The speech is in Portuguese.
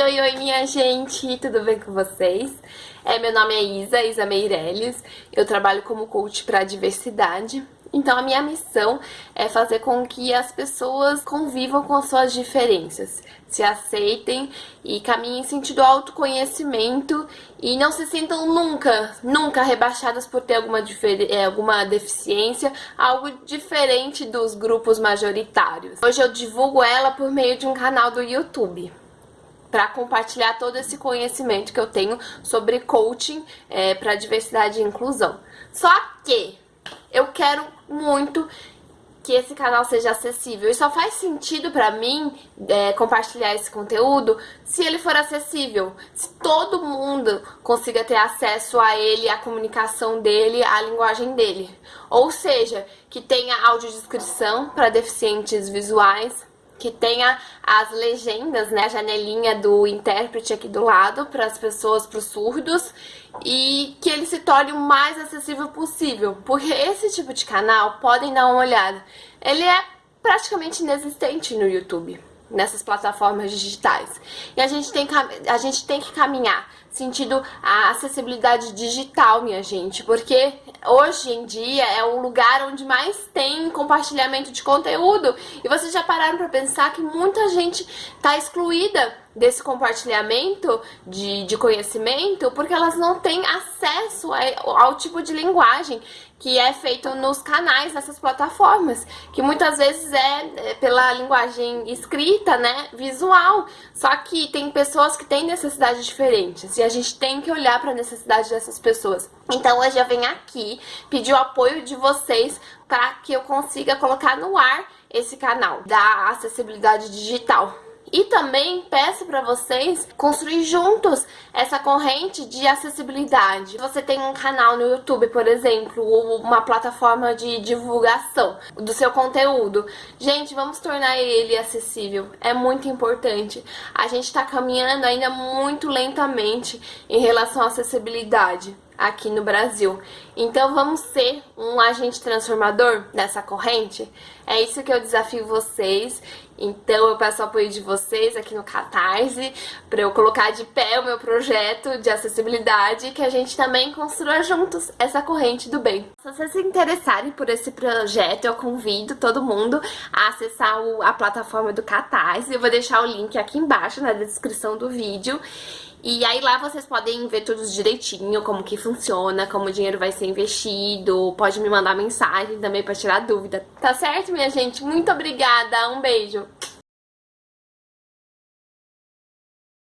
Oi, oi minha gente, tudo bem com vocês? É, meu nome é Isa, Isa Meirelles, eu trabalho como coach para diversidade. Então a minha missão é fazer com que as pessoas convivam com as suas diferenças, se aceitem e caminhem em sentido autoconhecimento e não se sintam nunca, nunca rebaixadas por ter alguma, é, alguma deficiência, algo diferente dos grupos majoritários. Hoje eu divulgo ela por meio de um canal do YouTube para compartilhar todo esse conhecimento que eu tenho sobre coaching é, para diversidade e inclusão. Só que eu quero muito que esse canal seja acessível. E só faz sentido pra mim é, compartilhar esse conteúdo se ele for acessível. Se todo mundo consiga ter acesso a ele, a comunicação dele, a linguagem dele. Ou seja, que tenha audiodescrição para deficientes visuais, que tenha as legendas, né, a janelinha do intérprete aqui do lado para as pessoas, para os surdos, e que ele se torne o mais acessível possível, porque esse tipo de canal, podem dar uma olhada, ele é praticamente inexistente no YouTube, nessas plataformas digitais. E a gente tem, a gente tem que caminhar sentido a acessibilidade digital, minha gente, porque hoje em dia é um lugar onde mais tem compartilhamento de conteúdo e vocês já pararam para pensar que muita gente está excluída desse compartilhamento de, de conhecimento porque elas não têm acesso ao, ao tipo de linguagem que é feito nos canais dessas plataformas, que muitas vezes é, é pela linguagem escrita, né, visual. Só que tem pessoas que têm necessidades diferentes e a gente tem que olhar para a necessidade dessas pessoas. Então hoje eu venho aqui pedir o apoio de vocês para que eu consiga colocar no ar esse canal da acessibilidade digital. E também peço para vocês construir juntos essa corrente de acessibilidade. Você tem um canal no YouTube, por exemplo, ou uma plataforma de divulgação do seu conteúdo. Gente, vamos tornar ele acessível. É muito importante. A gente está caminhando ainda muito lentamente em relação à acessibilidade aqui no Brasil. Então vamos ser um agente transformador dessa corrente? É isso que eu desafio vocês. Então eu peço o apoio de vocês aqui no Catarse para eu colocar de pé o meu projeto de acessibilidade que a gente também construa juntos essa corrente do bem. Se vocês se interessarem por esse projeto, eu convido todo mundo a acessar a plataforma do Catarse. Eu vou deixar o link aqui embaixo na descrição do vídeo. E aí lá vocês podem ver tudo direitinho, como que funciona, como o dinheiro vai ser investido, pode me mandar mensagem também pra tirar dúvida. Tá certo, minha gente? Muito obrigada, um beijo!